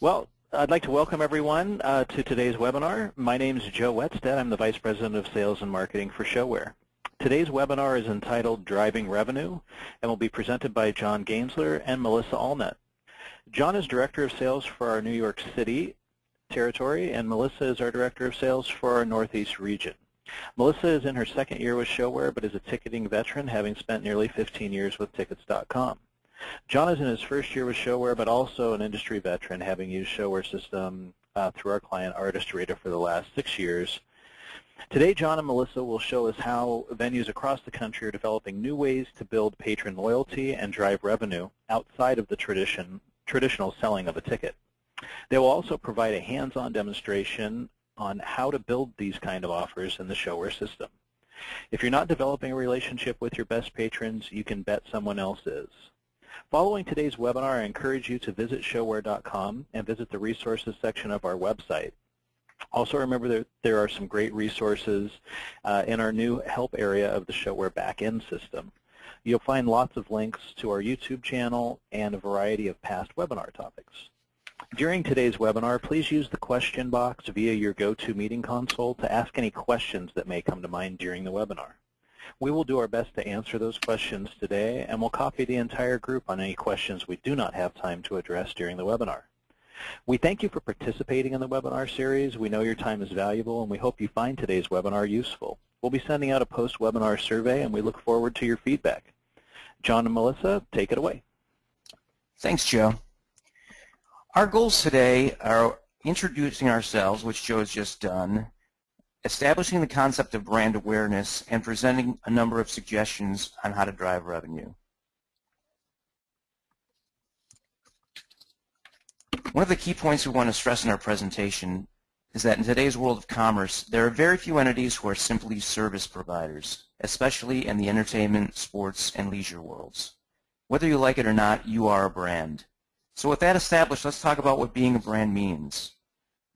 Well, I'd like to welcome everyone uh, to today's webinar. My name is Joe Wetstead. I'm the Vice President of Sales and Marketing for ShoWare. Today's webinar is entitled Driving Revenue and will be presented by John Gainsler and Melissa Allnut. John is Director of Sales for our New York City territory and Melissa is our Director of Sales for our Northeast region. Melissa is in her second year with ShoWare but is a ticketing veteran having spent nearly 15 years with Tickets.com. John is in his first year with ShoWare, but also an industry veteran, having used ShoWare system uh, through our client Artist for the last six years. Today, John and Melissa will show us how venues across the country are developing new ways to build patron loyalty and drive revenue outside of the tradition, traditional selling of a ticket. They will also provide a hands-on demonstration on how to build these kind of offers in the ShoWare system. If you're not developing a relationship with your best patrons, you can bet someone else is. Following today's webinar, I encourage you to visit showare.com and visit the resources section of our website. Also remember that there are some great resources uh, in our new help area of the ShoWare backend system. You'll find lots of links to our YouTube channel and a variety of past webinar topics. During today's webinar, please use the question box via your GoToMeeting console to ask any questions that may come to mind during the webinar. We will do our best to answer those questions today, and we'll copy the entire group on any questions we do not have time to address during the webinar. We thank you for participating in the webinar series. We know your time is valuable, and we hope you find today's webinar useful. We'll be sending out a post-webinar survey, and we look forward to your feedback. John and Melissa, take it away. Thanks, Joe. Our goals today are introducing ourselves, which Joe has just done, establishing the concept of brand awareness, and presenting a number of suggestions on how to drive revenue. One of the key points we want to stress in our presentation is that in today's world of commerce, there are very few entities who are simply service providers, especially in the entertainment, sports, and leisure worlds. Whether you like it or not, you are a brand. So with that established, let's talk about what being a brand means.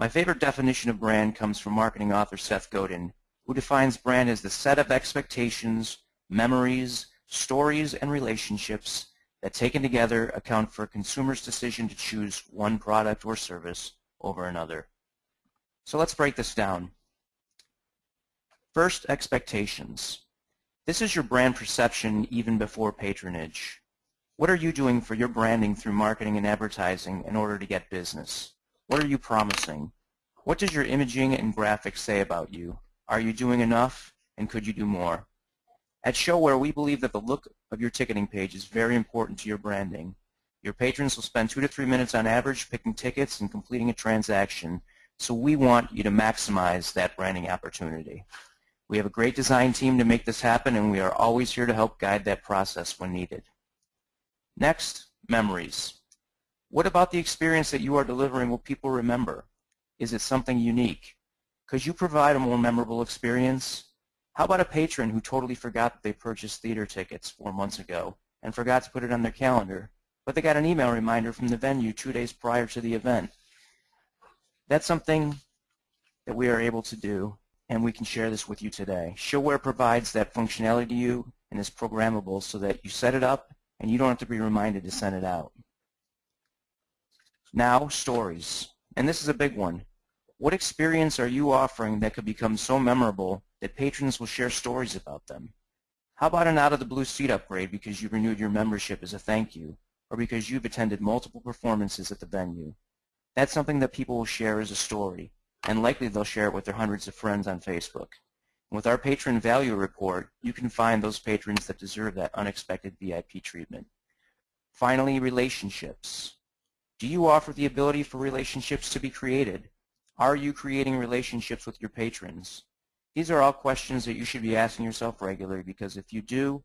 My favorite definition of brand comes from marketing author Seth Godin, who defines brand as the set of expectations, memories, stories, and relationships that taken together account for a consumer's decision to choose one product or service over another. So let's break this down. First, expectations. This is your brand perception even before patronage. What are you doing for your branding through marketing and advertising in order to get business? What are you promising? What does your imaging and graphics say about you? Are you doing enough, and could you do more? At ShoWare, we believe that the look of your ticketing page is very important to your branding. Your patrons will spend two to three minutes on average picking tickets and completing a transaction, so we want you to maximize that branding opportunity. We have a great design team to make this happen, and we are always here to help guide that process when needed. Next, memories. What about the experience that you are delivering will people remember? Is it something unique? Could you provide a more memorable experience? How about a patron who totally forgot that they purchased theater tickets four months ago and forgot to put it on their calendar, but they got an email reminder from the venue two days prior to the event? That's something that we are able to do, and we can share this with you today. ShoWare provides that functionality to you and is programmable so that you set it up and you don't have to be reminded to send it out. Now, stories. And this is a big one. What experience are you offering that could become so memorable that patrons will share stories about them? How about an out-of-the-blue seat upgrade because you renewed your membership as a thank you, or because you've attended multiple performances at the venue? That's something that people will share as a story, and likely they'll share it with their hundreds of friends on Facebook. With our Patron Value Report, you can find those patrons that deserve that unexpected VIP treatment. Finally, relationships. Do you offer the ability for relationships to be created? Are you creating relationships with your patrons? These are all questions that you should be asking yourself regularly because if you do,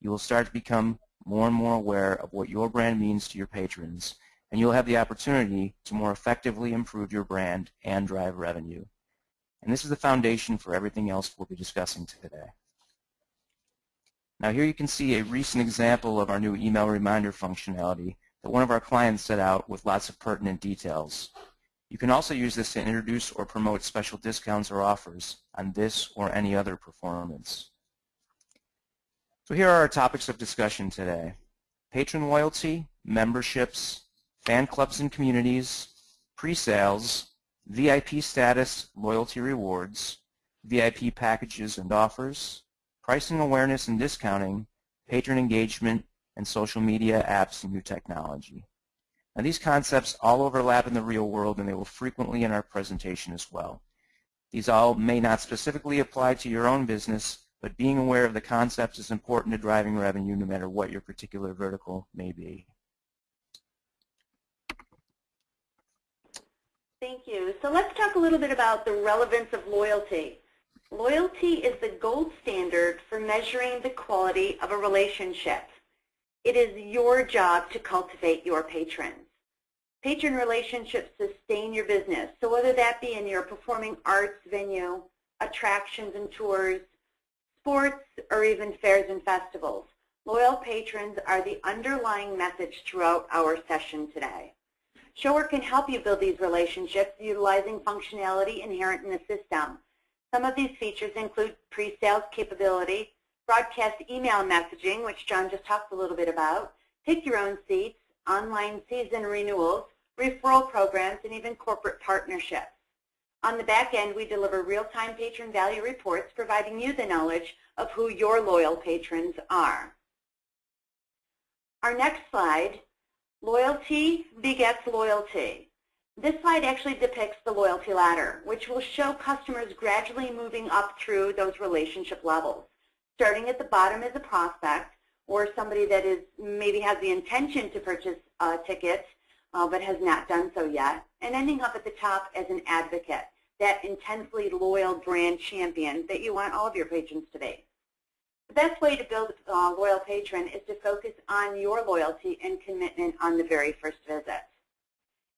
you will start to become more and more aware of what your brand means to your patrons, and you'll have the opportunity to more effectively improve your brand and drive revenue. And this is the foundation for everything else we'll be discussing today. Now here you can see a recent example of our new email reminder functionality that one of our clients set out with lots of pertinent details. You can also use this to introduce or promote special discounts or offers on this or any other performance. So here are our topics of discussion today. Patron loyalty, memberships, fan clubs and communities, pre-sales, VIP status loyalty rewards, VIP packages and offers, pricing awareness and discounting, patron engagement, and social media apps and new technology. Now these concepts all overlap in the real world and they will frequently in our presentation as well. These all may not specifically apply to your own business, but being aware of the concepts is important to driving revenue no matter what your particular vertical may be. Thank you. So let's talk a little bit about the relevance of loyalty. Loyalty is the gold standard for measuring the quality of a relationship. It is your job to cultivate your patrons. Patron relationships sustain your business. So whether that be in your performing arts venue, attractions and tours, sports, or even fairs and festivals, loyal patrons are the underlying message throughout our session today. ShoWare can help you build these relationships utilizing functionality inherent in the system. Some of these features include pre-sales capability, broadcast email messaging, which John just talked a little bit about, pick your own seats, online season renewals, referral programs, and even corporate partnerships. On the back end, we deliver real-time patron value reports providing you the knowledge of who your loyal patrons are. Our next slide, loyalty begets loyalty. This slide actually depicts the loyalty ladder, which will show customers gradually moving up through those relationship levels. Starting at the bottom as a prospect, or somebody that is maybe has the intention to purchase a ticket uh, but has not done so yet, and ending up at the top as an advocate, that intensely loyal brand champion that you want all of your patrons to be. The best way to build a uh, loyal patron is to focus on your loyalty and commitment on the very first visit.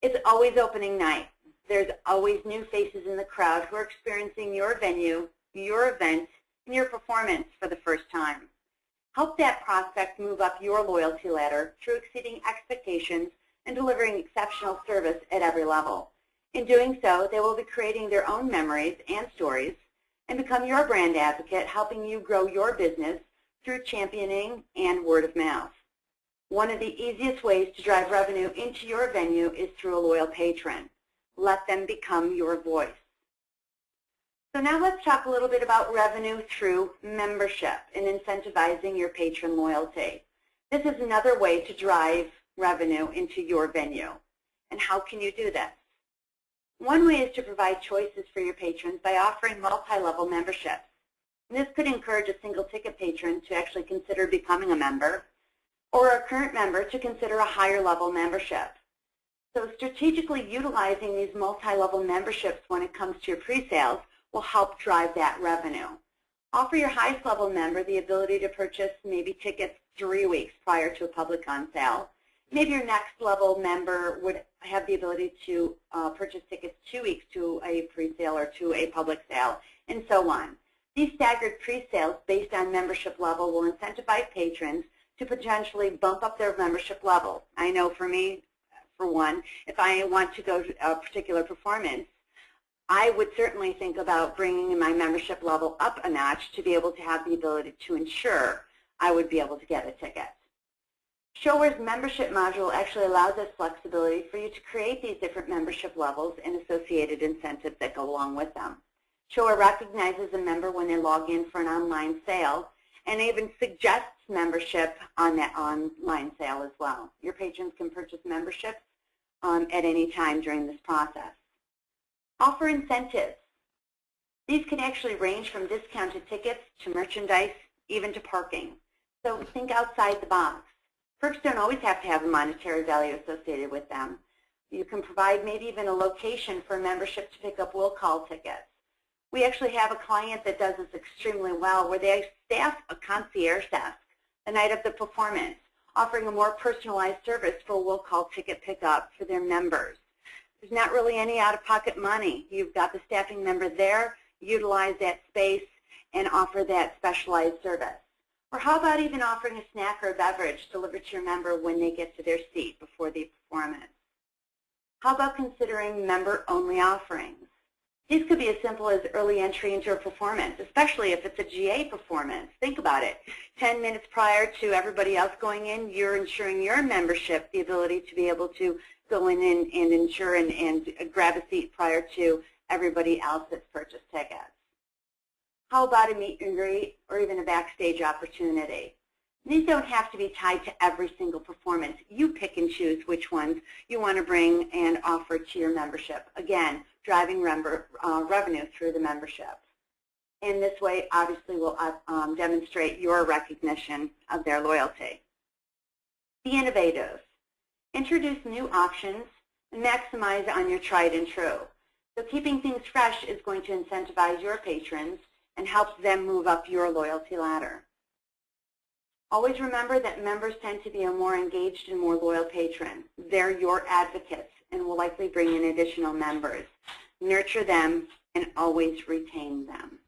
It's always opening night. There's always new faces in the crowd who are experiencing your venue, your event, your performance for the first time. Help that prospect move up your loyalty ladder through exceeding expectations and delivering exceptional service at every level. In doing so, they will be creating their own memories and stories and become your brand advocate, helping you grow your business through championing and word of mouth. One of the easiest ways to drive revenue into your venue is through a loyal patron. Let them become your voice. So now let's talk a little bit about revenue through membership and incentivizing your patron loyalty. This is another way to drive revenue into your venue. And how can you do this? One way is to provide choices for your patrons by offering multi-level memberships. And this could encourage a single ticket patron to actually consider becoming a member or a current member to consider a higher level membership. So strategically utilizing these multi-level memberships when it comes to your pre-sales will help drive that revenue. Offer your highest level member the ability to purchase maybe tickets three weeks prior to a public on sale maybe your next level member would have the ability to uh, purchase tickets two weeks to a pre-sale or to a public sale, and so on. These staggered pre-sales based on membership level will incentivize patrons to potentially bump up their membership level. I know for me, for one, if I want to go to a particular performance, I would certainly think about bringing my membership level up a notch to be able to have the ability to ensure I would be able to get a ticket. ShoWare's membership module actually allows us flexibility for you to create these different membership levels and associated incentives that go along with them. ShoWare recognizes a member when they log in for an online sale and even suggests membership on that online sale as well. Your patrons can purchase memberships um, at any time during this process. Offer incentives. These can actually range from discounted tickets to merchandise, even to parking. So think outside the box. Perks don't always have to have a monetary value associated with them. You can provide maybe even a location for a membership to pick up will call tickets. We actually have a client that does this extremely well where they staff a concierge desk the night of the performance, offering a more personalized service for will call ticket pickup for their members. There's not really any out-of-pocket money. You've got the staffing member there, utilize that space, and offer that specialized service. Or how about even offering a snack or a beverage delivered to your member when they get to their seat before the performance? How about considering member-only offerings? These could be as simple as early entry into a performance, especially if it's a GA performance. Think about it. 10 minutes prior to everybody else going in, you're ensuring your membership the ability to be able to go in and, ensure and, and grab a seat prior to everybody else that's purchased tickets. How about a meet and greet or even a backstage opportunity? These don't have to be tied to every single performance. You pick and choose which ones you want to bring and offer to your membership. Again, driving uh, revenue through the membership. In this way, obviously, will uh, um, demonstrate your recognition of their loyalty. Be innovative. Introduce new options and maximize on your tried and true. So keeping things fresh is going to incentivize your patrons and helps them move up your loyalty ladder. Always remember that members tend to be a more engaged and more loyal patron. They're your advocates and will likely bring in additional members. Nurture them and always retain them.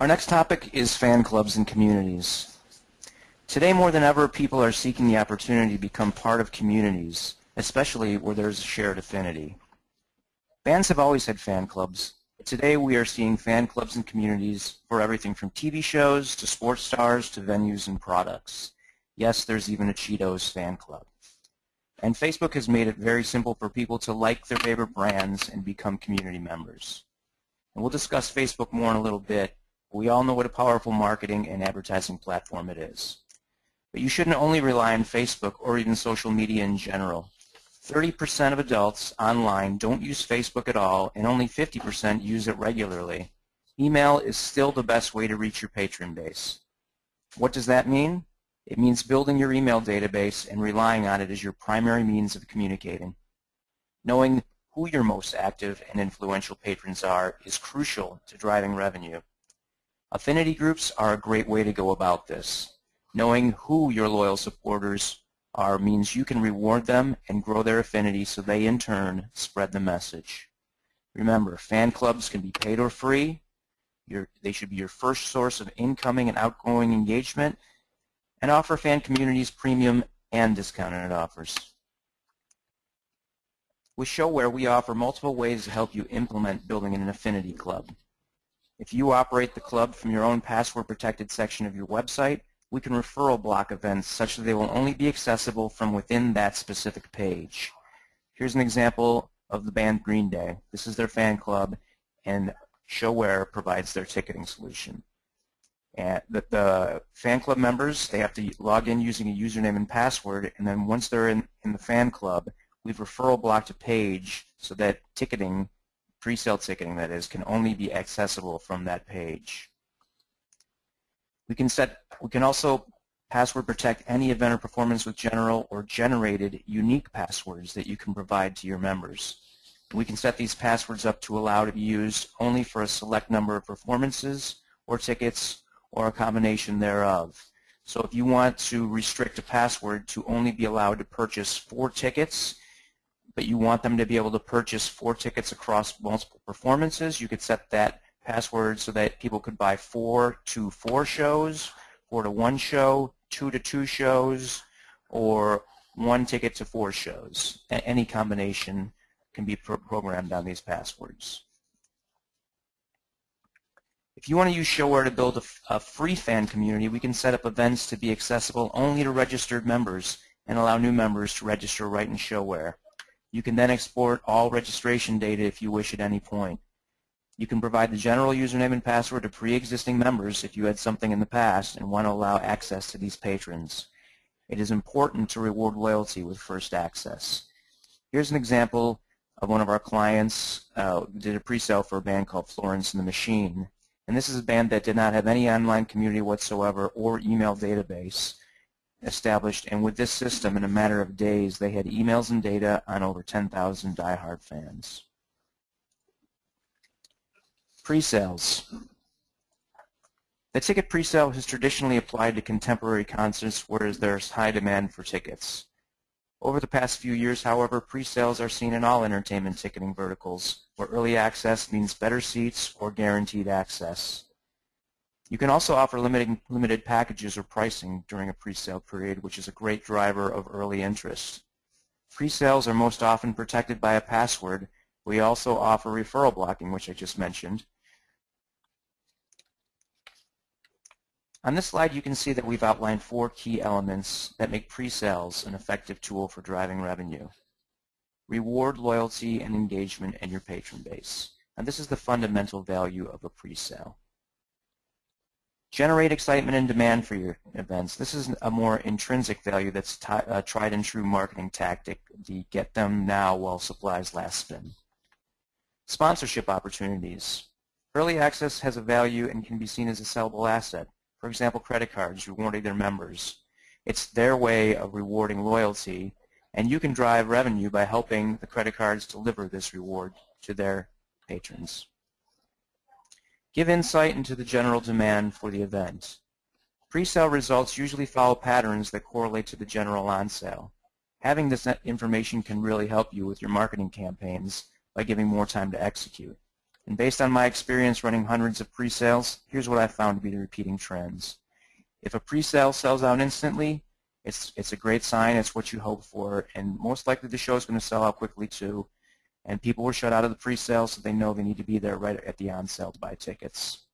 Our next topic is fan clubs and communities. Today more than ever, people are seeking the opportunity to become part of communities, especially where there's a shared affinity. Bands have always had fan clubs, Today we are seeing fan clubs and communities for everything from TV shows to sports stars to venues and products. Yes, there's even a Cheetos fan club. And Facebook has made it very simple for people to like their favorite brands and become community members. And we'll discuss Facebook more in a little bit. We all know what a powerful marketing and advertising platform it is. But you shouldn't only rely on Facebook or even social media in general. 30% of adults online don't use Facebook at all, and only 50% use it regularly. Email is still the best way to reach your patron base. What does that mean? It means building your email database and relying on it as your primary means of communicating. Knowing who your most active and influential patrons are is crucial to driving revenue. Affinity groups are a great way to go about this. Knowing who your loyal supporters are means you can reward them and grow their affinity so they in turn spread the message. Remember, fan clubs can be paid or free. Your, they should be your first source of incoming and outgoing engagement and offer fan communities premium and discounted offers. With ShoWare, we offer multiple ways to help you implement building an affinity club. If you operate the club from your own password-protected section of your website, we can referral block events such that they will only be accessible from within that specific page. Here's an example of the band Green Day. This is their fan club, and ShoWare provides their ticketing solution. And the, the, fan club members, they have to log in using a username and password, and then once they're in, in the fan club, we've referral blocked a page so that ticketing, pre-sale ticketing that is, can only be accessible from that page. We can set. We can also password protect any event or performance with general or generated unique passwords that you can provide to your members. We can set these passwords up to allow to be used only for a select number of performances or tickets or a combination thereof. So if you want to restrict a password to only be allowed to purchase four tickets, but you want them to be able to purchase four tickets across multiple performances, you could set that password so that people could buy four to four shows, four to one show, two to two shows, or one ticket to four shows. Any combination can be pro programmed on these passwords. If you want to use ShoWare to build a, a, free fan community, we can set up events to be accessible only to registered members and allow new members to register right in ShoWare. You can then export all registration data if you wish at any point. You can provide the general username and password to pre-existing members if you had something in the past and want to allow access to these patrons. It is important to reward loyalty with first access. Here's an example of one of our clients uh, did a pre-sale for a band called Florence and the Machine. And this is a band that did not have any online community whatsoever or email database established. And with this system, in a matter of days, they had emails and data on over 10,000 diehard fans. Pre-sales. The ticket pre-sale has traditionally applied to contemporary concerts whereas there's high demand for tickets. Over the past few years, however, pre-sales are seen in all entertainment ticketing verticals, where early access means better seats or guaranteed access. You can also offer limited, limited packages or pricing during a pre-sale period, which is a great driver of early interest. Pre-sales are most often protected by a password. We also offer referral blocking, which I just mentioned, On this slide, you can see that we've outlined four key elements that make pre-sales an effective tool for driving revenue. Reward, loyalty, and engagement in your patron base. And this is the fundamental value of a pre-sale. Generate excitement and demand for your events. This is a more intrinsic value that's a uh, tried and true marketing tactic, the get them now while supplies last spin. Sponsorship opportunities. Early access has a value and can be seen as a sellable asset. For example, credit cards rewarding their members. It's their way of rewarding loyalty, and you can drive revenue by helping the credit cards deliver this reward to their patrons. Give insight into the general demand for the event. Pre-sale results usually follow patterns that correlate to the general on-sale. Having this information can really help you with your marketing campaigns by giving more time to execute. And based on my experience running hundreds of pre-sales, here's what I found to be the repeating trends. If a pre-sale sells out instantly, it's, it's a great sign. It's what you hope for. And most likely the show is going to sell out quickly too. And people were shut out of the pre-sale, so they know they need to be there right at the on-sale to buy tickets.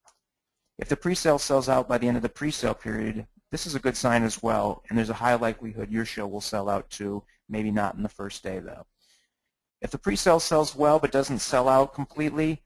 If the pre-sale sells out by the end of the pre-sale period, this is a good sign as well, and there's a high likelihood your show will sell out too, maybe not in the first day though. If the pre-sale sells well but doesn't sell out completely,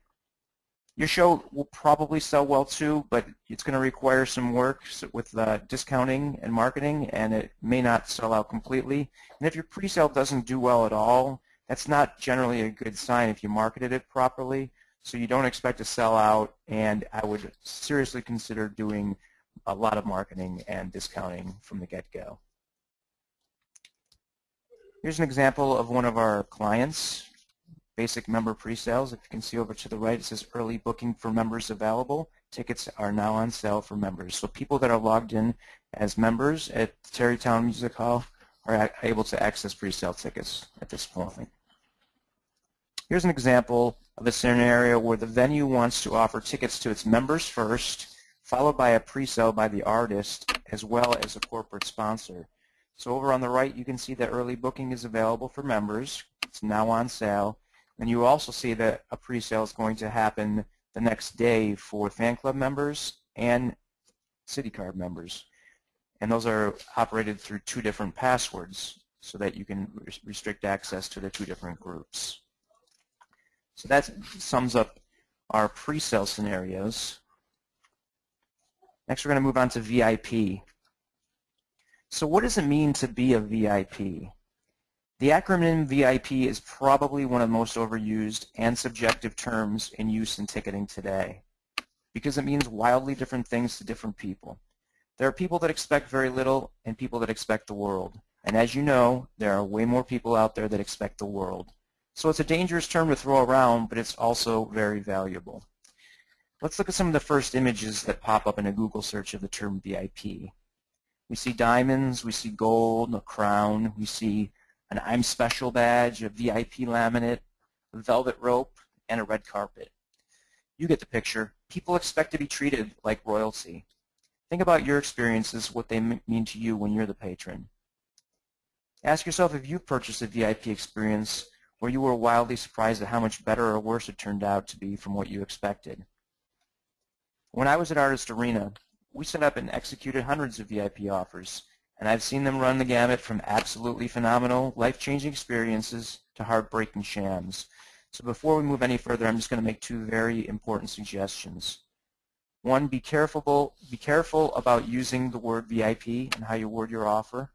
your show will probably sell well too, but it's going to require some work with uh, discounting and marketing, and it may not sell out completely. And if your pre-sale doesn't do well at all, that's not generally a good sign if you marketed it properly. So you don't expect to sell out, and I would seriously consider doing a lot of marketing and discounting from the get-go. Here's an example of one of our clients basic member pre-sales. If you can see over to the right, it says early booking for members available. Tickets are now on sale for members. So people that are logged in as members at Tarrytown Music Hall are able to access pre-sale tickets at this point. Here's an example of a scenario where the venue wants to offer tickets to its members first, followed by a pre-sale by the artist, as well as a corporate sponsor. So over on the right, you can see that early booking is available for members. It's now on sale. And you also see that a pre-sale is going to happen the next day for fan club members and city card members. And those are operated through two different passwords so that you can restrict access to the two different groups. So that sums up our pre-sale scenarios. Next we're going to move on to VIP. So what does it mean to be a VIP? The acronym VIP is probably one of the most overused and subjective terms in use in ticketing today because it means wildly different things to different people. There are people that expect very little and people that expect the world. And as you know, there are way more people out there that expect the world. So it's a dangerous term to throw around, but it's also very valuable. Let's look at some of the first images that pop up in a Google search of the term VIP. We see diamonds, we see gold, a crown, we see an I'm Special badge, a VIP laminate, velvet rope, and a red carpet. You get the picture. People expect to be treated like royalty. Think about your experiences, what they mean to you when you're the patron. Ask yourself if you've purchased a VIP experience where you were wildly surprised at how much better or worse it turned out to be from what you expected. When I was at Artist Arena, we set up and executed hundreds of VIP offers and I've seen them run the gamut from absolutely phenomenal, life-changing experiences to heartbreaking shams. So before we move any further, I'm just going to make two very important suggestions. One, be careful, be careful about using the word VIP and how you word your offer.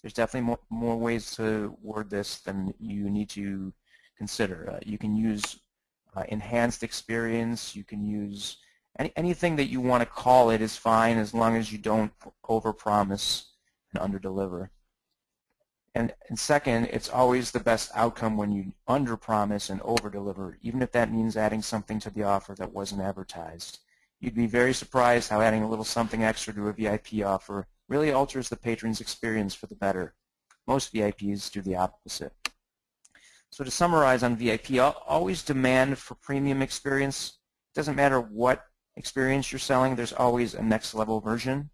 There's definitely more, more ways to word this than you need to consider. Uh, you can use uh, enhanced experience. You can use any, anything that you want to call it is fine as long as you don't overpromise and underdeliver. And, and second, it's always the best outcome when you underpromise and overdeliver, even if that means adding something to the offer that wasn't advertised. You'd be very surprised how adding a little something extra to a VIP offer really alters the patron's experience for the better. Most VIPs do the opposite. So to summarize on VIP, always demand for premium experience. It doesn't matter what experience you're selling, there's always a next level version.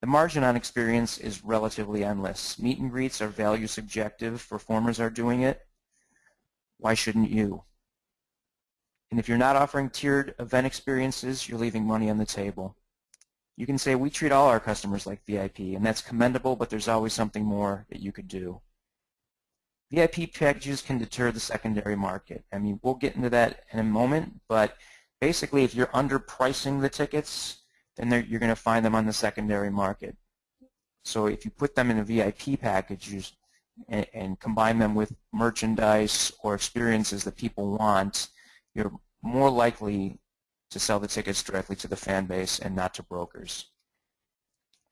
The margin on experience is relatively endless. Meet and greets are value subjective. Performers are doing it. Why shouldn't you? And if you're not offering tiered event experiences, you're leaving money on the table. You can say we treat all our customers like VIP, and that's commendable, but there's always something more that you could do. VIP packages can deter the secondary market. I mean, we'll get into that in a moment, but basically if you're underpricing the tickets, then you're going to find them on the secondary market. So if you put them in a VIP package and, and combine them with merchandise or experiences that people want, you're more likely to sell the tickets directly to the fan base and not to brokers.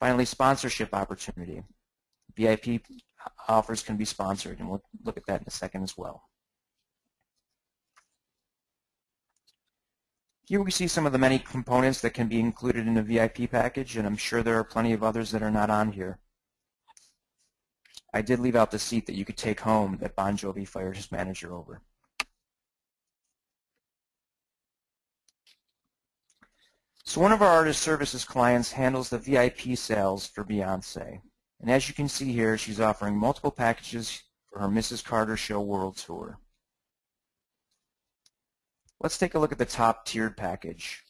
Finally, sponsorship opportunity. VIP offers can be sponsored, and we'll look at that in a second as well. Here we see some of the many components that can be included in a VIP package, and I'm sure there are plenty of others that are not on here. I did leave out the seat that you could take home that Bon Jovi fired his manager over. So one of our artist services clients handles the VIP sales for Beyonce. And as you can see here, she's offering multiple packages for her Mrs. Carter Show World Tour. Let's take a look at the top tiered package.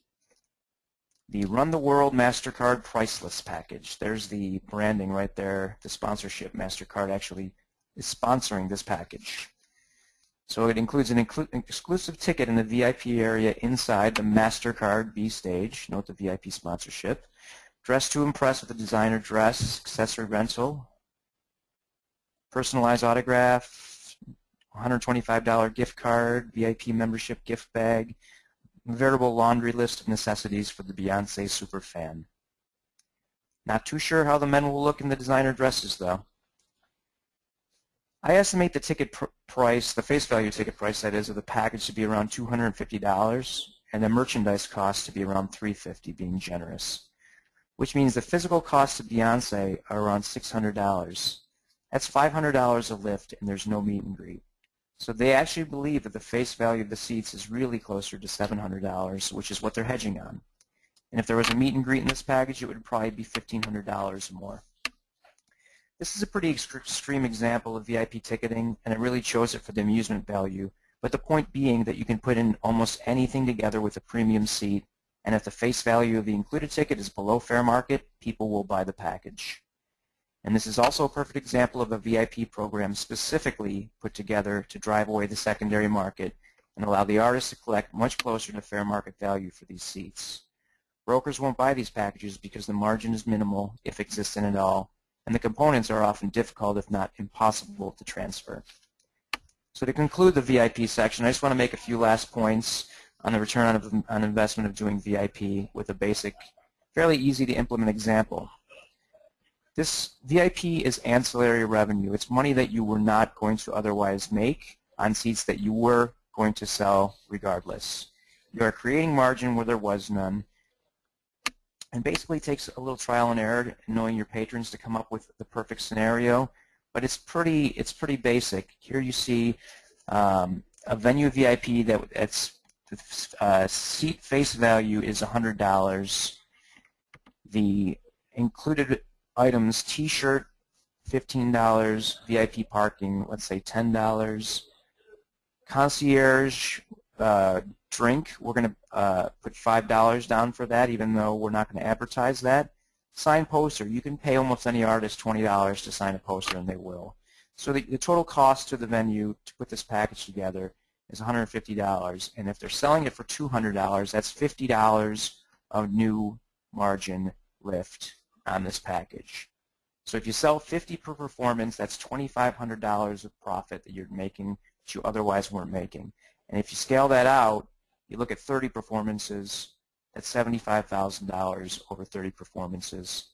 The Run the World MasterCard Priceless package. There's the branding right there, the sponsorship. MasterCard actually is sponsoring this package. So it includes an inclu exclusive ticket in the VIP area inside the MasterCard B stage. Note the VIP sponsorship. Dress to impress with a designer dress, accessory rental, personalized autograph, $125 gift card, VIP membership gift bag, veritable laundry list of necessities for the Beyonce super fan. Not too sure how the men will look in the designer dresses though. I estimate the ticket pr price, the face value ticket price that is, of the package to be around $250 and the merchandise cost to be around 350 being generous, which means the physical costs of Beyonce are around $600. That's $500 a lift and there's no meet and greet. So they actually believe that the face value of the seats is really closer to $700, which is what they're hedging on. And if there was a meet and greet in this package, it would probably be $1,500 or more. This is a pretty extreme example of VIP ticketing, and it really shows it for the amusement value. But the point being that you can put in almost anything together with a premium seat, and if the face value of the included ticket is below fair market, people will buy the package. And this is also a perfect example of a VIP program specifically put together to drive away the secondary market and allow the artist to collect much closer to fair market value for these seats. Brokers won't buy these packages because the margin is minimal, if existent at all, and the components are often difficult, if not impossible, to transfer. So to conclude the VIP section, I just want to make a few last points on the return on, on investment of doing VIP with a basic, fairly easy to implement example. This VIP is ancillary revenue. It's money that you were not going to otherwise make on seats that you were going to sell regardless. You are creating margin where there was none, and basically takes a little trial and error knowing your patrons to come up with the perfect scenario. But it's pretty it's pretty basic. Here you see um, a venue VIP that that's uh, seat face value is $100. The included items T-shirt $15, VIP parking let's say $10, concierge uh, drink, we're going to uh, put $5 down for that, even though we're not going to advertise that. Sign poster, you can pay almost any artist $20 to sign a poster, and they will. So the, the total cost to the venue to put this package together is $150, and if they're selling it for $200, that's $50 of new margin lift on this package. So if you sell 50 per performance, that's $2,500 of profit that you're making that you otherwise weren't making. And if you scale that out, you look at 30 performances, that's $75,000 over 30 performances.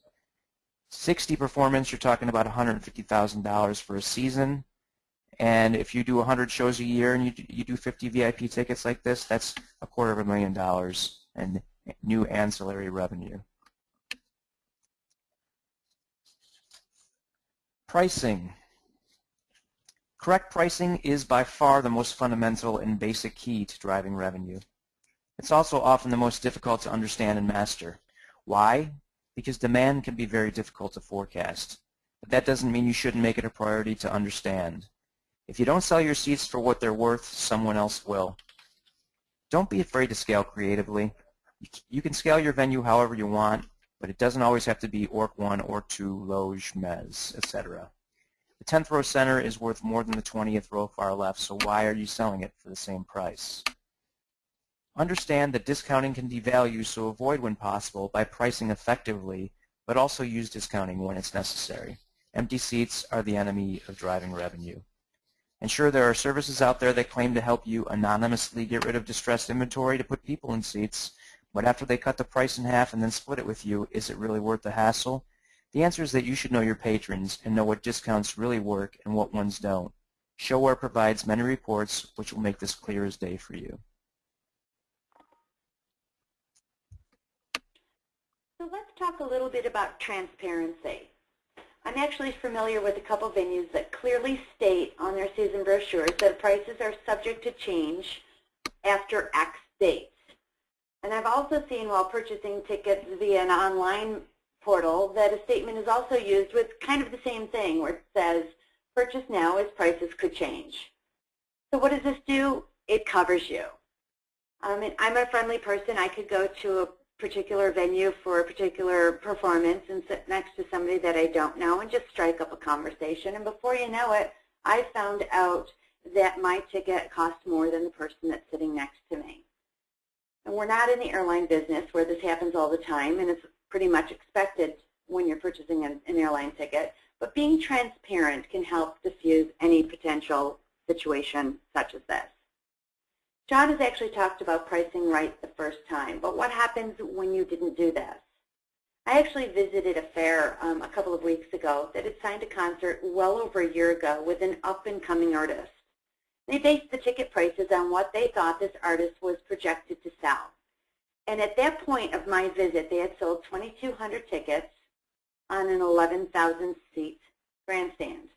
60 performance, you're talking about $150,000 for a season. And if you do 100 shows a year and you do, you do 50 VIP tickets like this, that's a quarter of a million dollars in new ancillary revenue. Pricing. Correct pricing is by far the most fundamental and basic key to driving revenue. It's also often the most difficult to understand and master. Why? Because demand can be very difficult to forecast. But that doesn't mean you shouldn't make it a priority to understand. If you don't sell your seats for what they're worth, someone else will. Don't be afraid to scale creatively. You can scale your venue however you want, but it doesn't always have to be ORC 1, ORC 2, Loge, MES, etc. The 10th row center is worth more than the 20th row far left, so why are you selling it for the same price? Understand that discounting can devalue, so avoid when possible by pricing effectively, but also use discounting when it's necessary. Empty seats are the enemy of driving revenue. And sure, there are services out there that claim to help you anonymously get rid of distressed inventory to put people in seats, but after they cut the price in half and then split it with you, is it really worth the hassle? The answer is that you should know your patrons and know what discounts really work and what ones don't. ShoWare provides many reports which will make this clear as day for you. So let's talk a little bit about transparency. I'm actually familiar with a couple venues that clearly state on their season brochures that prices are subject to change after X date. And I've also seen while purchasing tickets via an online portal that a statement is also used with kind of the same thing where it says, purchase now as prices could change. So what does this do? It covers you. Um, I'm a friendly person. I could go to a particular venue for a particular performance and sit next to somebody that I don't know and just strike up a conversation. And before you know it, I found out that my ticket cost more than the person that's sitting next to me. And we're not in the airline business where this happens all the time, and it's pretty much expected when you're purchasing an, an airline ticket. But being transparent can help diffuse any potential situation such as this. John has actually talked about pricing right the first time, but what happens when you didn't do this? I actually visited a fair um, a couple of weeks ago that had signed a concert well over a year ago with an up-and-coming artist. They based the ticket prices on what they thought this artist was projected to sell. And at that point of my visit, they had sold 2,200 tickets on an 11,000 seat grandstand.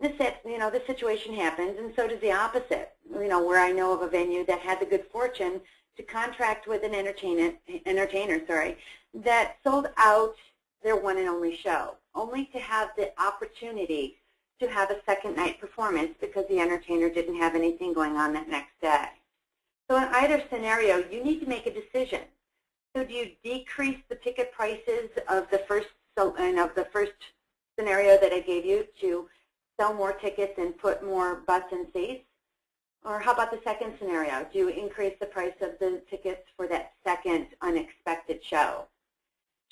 This, you know, this situation happens, and so does the opposite. You know, where I know of a venue that had the good fortune to contract with an entertainer, entertainer, sorry, that sold out their one and only show, only to have the opportunity to have a second night performance because the entertainer didn't have anything going on that next day. So in either scenario, you need to make a decision. So do you decrease the ticket prices of the first so, and of the first scenario that I gave you to sell more tickets and put more butts in seats? Or how about the second scenario? Do you increase the price of the tickets for that second unexpected show?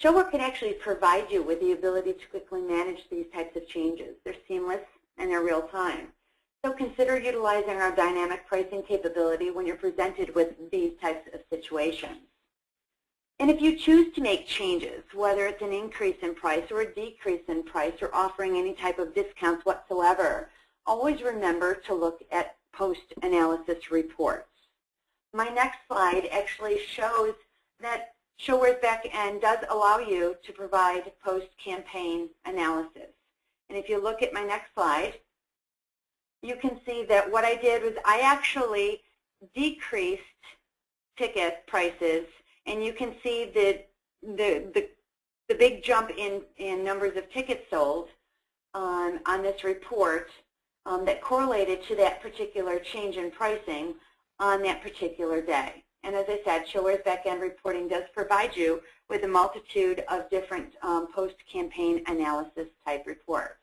ShoWare can actually provide you with the ability to quickly manage these types of changes. They're seamless and they're real time. So consider utilizing our dynamic pricing capability when you're presented with these types of situations. And if you choose to make changes, whether it's an increase in price or a decrease in price or offering any type of discounts whatsoever, always remember to look at post-analysis reports. My next slide actually shows that Showare's backend does allow you to provide post-campaign analysis. And if you look at my next slide, you can see that what I did was I actually decreased ticket prices, and you can see the, the, the, the big jump in, in numbers of tickets sold on, on this report um, that correlated to that particular change in pricing on that particular day. And as I said, Showare's backend reporting does provide you with a multitude of different um, post-campaign analysis type reports.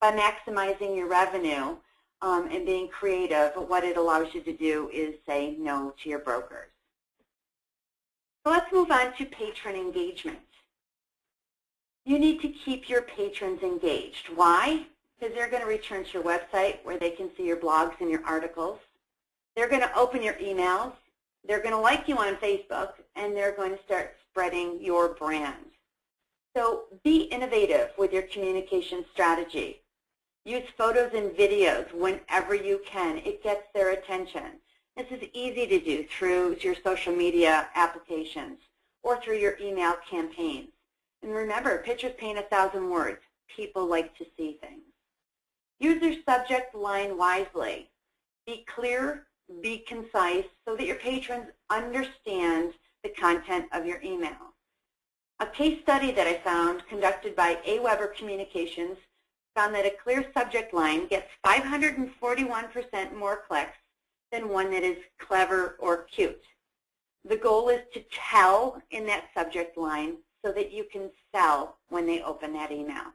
By maximizing your revenue um, and being creative, what it allows you to do is say no to your brokers. So let's move on to patron engagement. You need to keep your patrons engaged. Why? Because they're going to return to your website where they can see your blogs and your articles. They're going to open your emails they're going to like you on Facebook, and they're going to start spreading your brand. So be innovative with your communication strategy. Use photos and videos whenever you can. It gets their attention. This is easy to do through your social media applications or through your email campaigns. And remember, pictures paint a thousand words. People like to see things. Use your subject line wisely. Be clear, be concise so that your patrons understand the content of your email. A case study that I found conducted by AWeber Communications found that a clear subject line gets 541% more clicks than one that is clever or cute. The goal is to tell in that subject line so that you can sell when they open that email.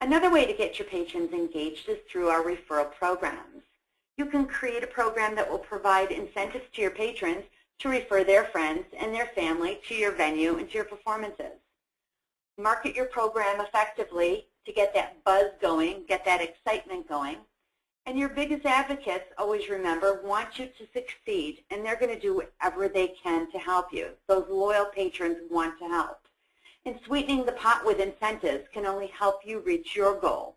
Another way to get your patrons engaged is through our referral programs. You can create a program that will provide incentives to your patrons to refer their friends and their family to your venue and to your performances. Market your program effectively to get that buzz going, get that excitement going. And your biggest advocates, always remember, want you to succeed, and they're going to do whatever they can to help you. Those loyal patrons want to help. And sweetening the pot with incentives can only help you reach your goal.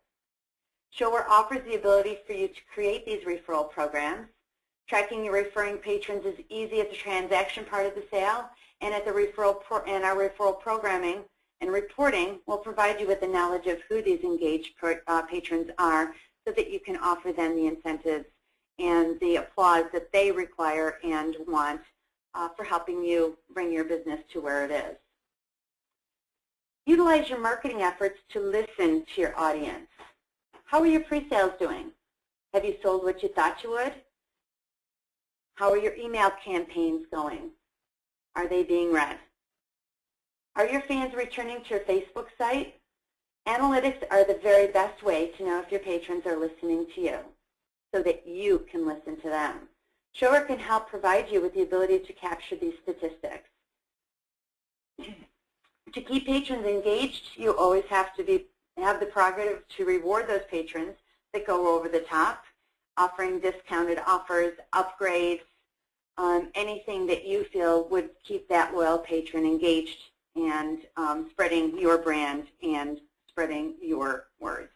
ShoWare offers the ability for you to create these referral programs. Tracking your referring patrons is easy at the transaction part of the sale, and at the referral and our referral programming and reporting will provide you with the knowledge of who these engaged uh, patrons are so that you can offer them the incentives and the applause that they require and want uh, for helping you bring your business to where it is. Utilize your marketing efforts to listen to your audience. How are your pre-sales doing? Have you sold what you thought you would? How are your email campaigns going? Are they being read? Are your fans returning to your Facebook site? Analytics are the very best way to know if your patrons are listening to you so that you can listen to them. ShoWare can help provide you with the ability to capture these statistics. to keep patrons engaged, you always have to be have the prerogative to reward those patrons that go over the top, offering discounted offers, upgrades, um, anything that you feel would keep that loyal patron engaged and um, spreading your brand and spreading your words.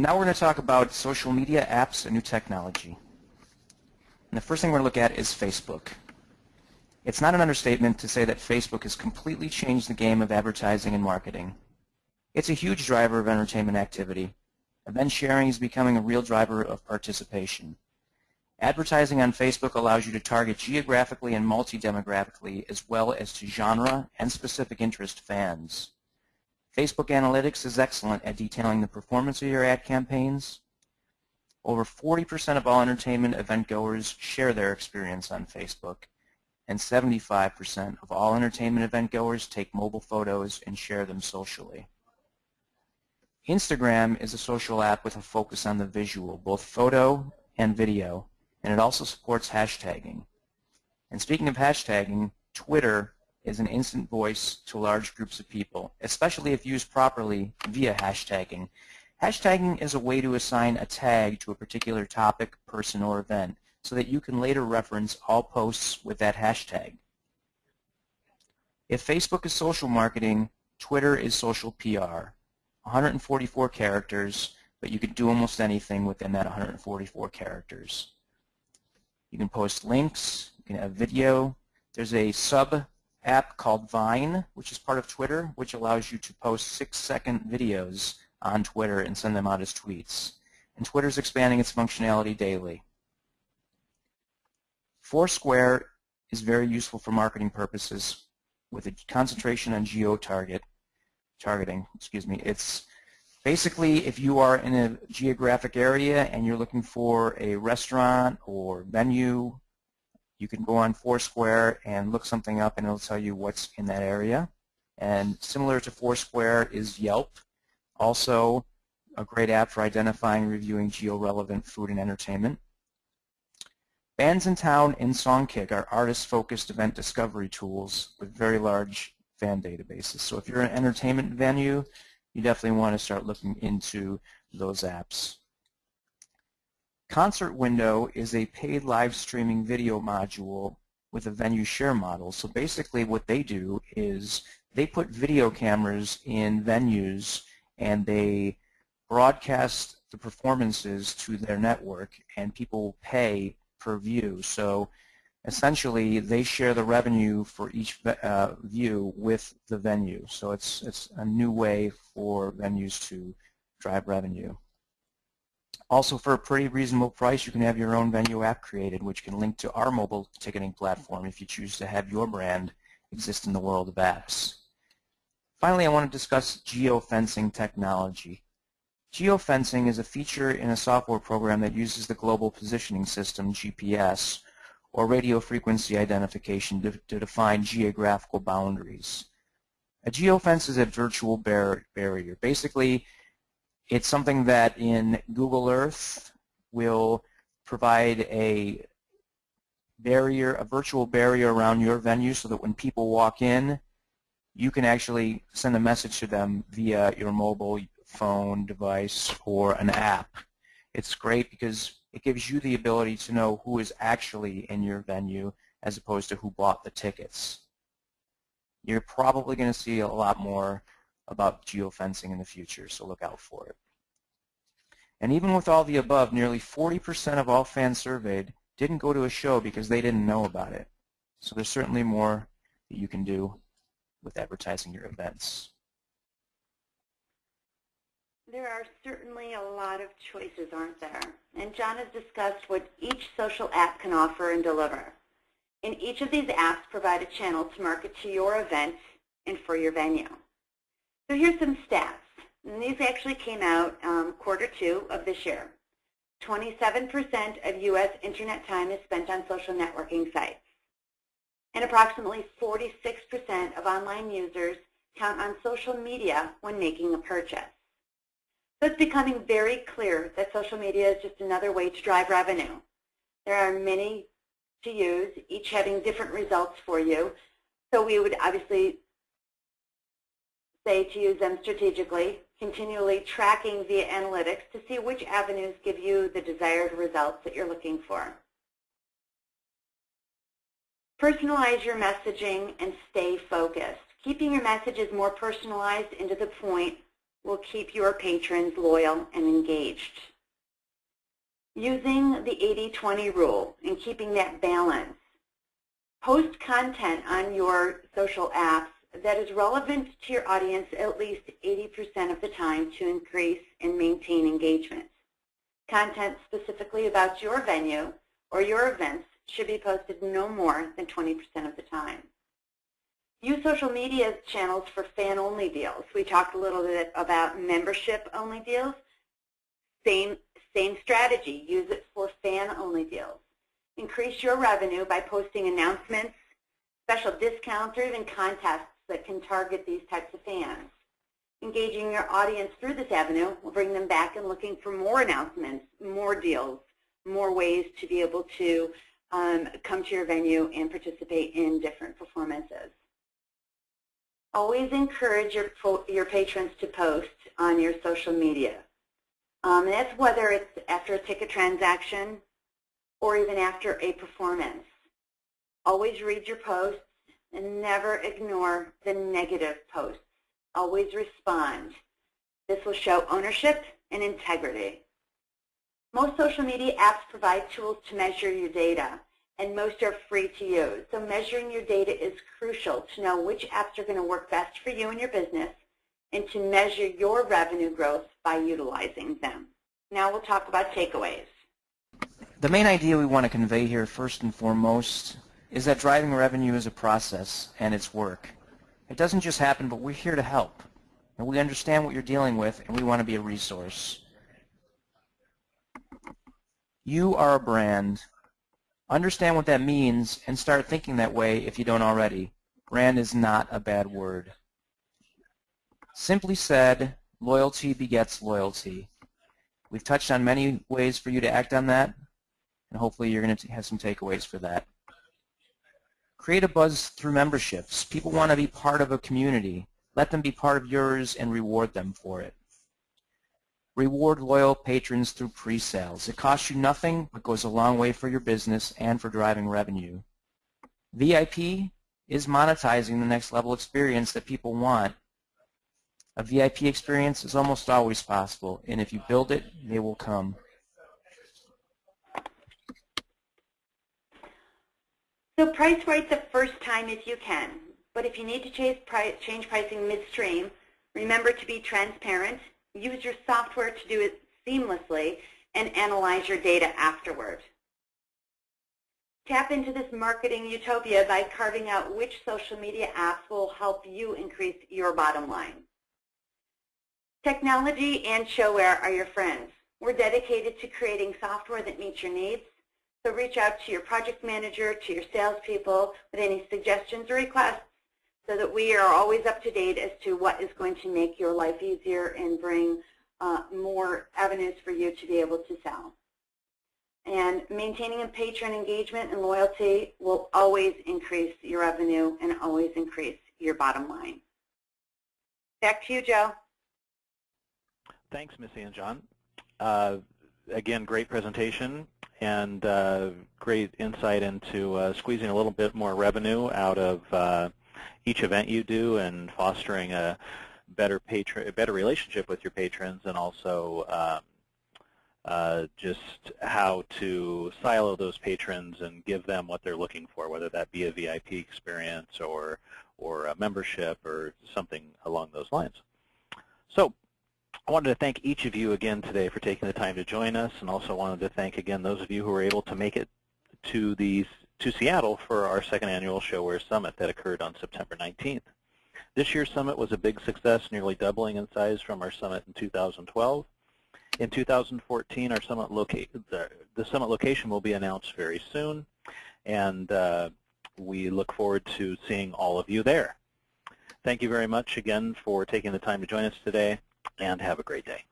Now we're going to talk about social media apps and new technology. And the first thing we're going to look at is Facebook. It's not an understatement to say that Facebook has completely changed the game of advertising and marketing. It's a huge driver of entertainment activity. Event sharing is becoming a real driver of participation. Advertising on Facebook allows you to target geographically and multi-demographically as well as to genre and specific interest fans. Facebook Analytics is excellent at detailing the performance of your ad campaigns. Over 40% of all entertainment event goers share their experience on Facebook, and 75% of all entertainment event goers take mobile photos and share them socially. Instagram is a social app with a focus on the visual, both photo and video, and it also supports hashtagging. And speaking of hashtagging, Twitter is an instant voice to large groups of people, especially if used properly via hashtagging. Hashtagging is a way to assign a tag to a particular topic, person, or event so that you can later reference all posts with that hashtag. If Facebook is social marketing, Twitter is social PR. 144 characters, but you can do almost anything within that 144 characters. You can post links, you can have video. There's a sub app called Vine, which is part of Twitter, which allows you to post six-second videos on Twitter and send them out as tweets. And Twitter is expanding its functionality daily. Foursquare is very useful for marketing purposes with a concentration on geo-target targeting. Excuse me. It's basically if you are in a geographic area and you're looking for a restaurant or venue you can go on Foursquare and look something up and it'll tell you what's in that area. And similar to Foursquare is Yelp, also a great app for identifying and reviewing geo-relevant food and entertainment. Bandsintown and Songkick are artist-focused event discovery tools with very large fan databases. So if you're an entertainment venue, you definitely want to start looking into those apps. Concert Window is a paid live streaming video module with a venue share model. So basically what they do is they put video cameras in venues and they broadcast the performances to their network and people pay per view. So essentially they share the revenue for each uh, view with the venue. So it's, it's a new way for venues to drive revenue. Also, for a pretty reasonable price, you can have your own venue app created, which can link to our mobile ticketing platform if you choose to have your brand exist in the world of apps. Finally, I want to discuss geofencing technology. Geofencing is a feature in a software program that uses the Global Positioning System, GPS, or radio frequency identification to, to define geographical boundaries. A geofence is a virtual bar barrier. Basically, it's something that in Google Earth will provide a barrier, a virtual barrier around your venue so that when people walk in, you can actually send a message to them via your mobile phone device or an app. It's great because it gives you the ability to know who is actually in your venue as opposed to who bought the tickets. You're probably going to see a lot more about geofencing in the future, so look out for it. And even with all the above, nearly 40% of all fans surveyed didn't go to a show because they didn't know about it. So there's certainly more that you can do with advertising your events. There are certainly a lot of choices, aren't there? And John has discussed what each social app can offer and deliver. And each of these apps provide a channel to market to your event and for your venue. So here's some stats. And these actually came out um, quarter two of this year. 27% of U.S. Internet time is spent on social networking sites. And approximately 46% of online users count on social media when making a purchase. So it's becoming very clear that social media is just another way to drive revenue. There are many to use, each having different results for you. So we would obviously say to use them strategically, continually tracking via analytics to see which avenues give you the desired results that you're looking for. Personalize your messaging and stay focused. Keeping your messages more personalized and to the point will keep your patrons loyal and engaged. Using the 80-20 rule and keeping that balance. Post content on your social apps that is relevant to your audience at least 80% of the time to increase and maintain engagement. Content specifically about your venue or your events should be posted no more than 20% of the time. Use social media channels for fan-only deals. We talked a little bit about membership-only deals. Same, same strategy. Use it for fan-only deals. Increase your revenue by posting announcements, special discounts, or even contests that can target these types of fans. Engaging your audience through this avenue will bring them back and looking for more announcements, more deals, more ways to be able to um, come to your venue and participate in different performances. Always encourage your, your patrons to post on your social media. Um, and that's whether it's after a ticket transaction or even after a performance. Always read your posts and never ignore the negative posts. Always respond. This will show ownership and integrity. Most social media apps provide tools to measure your data, and most are free to use. So measuring your data is crucial to know which apps are going to work best for you and your business and to measure your revenue growth by utilizing them. Now we'll talk about takeaways. The main idea we want to convey here first and foremost is that driving revenue is a process and it's work. It doesn't just happen, but we're here to help. And we understand what you're dealing with, and we want to be a resource. You are a brand. Understand what that means and start thinking that way if you don't already. Brand is not a bad word. Simply said, loyalty begets loyalty. We've touched on many ways for you to act on that, and hopefully you're going to have some takeaways for that. Create a buzz through memberships. People want to be part of a community. Let them be part of yours and reward them for it. Reward loyal patrons through pre-sales. It costs you nothing, but goes a long way for your business and for driving revenue. VIP is monetizing the next level experience that people want. A VIP experience is almost always possible, and if you build it, they will come. So price right the first time if you can. But if you need to price, change pricing midstream, remember to be transparent, use your software to do it seamlessly, and analyze your data afterward. Tap into this marketing utopia by carving out which social media apps will help you increase your bottom line. Technology and ShoWare are your friends. We're dedicated to creating software that meets your needs. So reach out to your project manager, to your salespeople with any suggestions or requests so that we are always up to date as to what is going to make your life easier and bring uh, more avenues for you to be able to sell. And maintaining a patron engagement and loyalty will always increase your revenue and always increase your bottom line. Back to you, Joe. Thanks, Missy and John. Uh, again, great presentation and uh, great insight into uh, squeezing a little bit more revenue out of uh, each event you do and fostering a better patron, a better relationship with your patrons, and also um, uh, just how to silo those patrons and give them what they're looking for, whether that be a VIP experience or or a membership or something along those lines. So I wanted to thank each of you again today for taking the time to join us, and also wanted to thank again those of you who were able to make it to the to Seattle for our second annual ShoWare Summit that occurred on September 19th. This year's summit was a big success, nearly doubling in size from our summit in 2012. In 2014, our summit the, the summit location will be announced very soon, and uh, we look forward to seeing all of you there. Thank you very much again for taking the time to join us today and have a great day.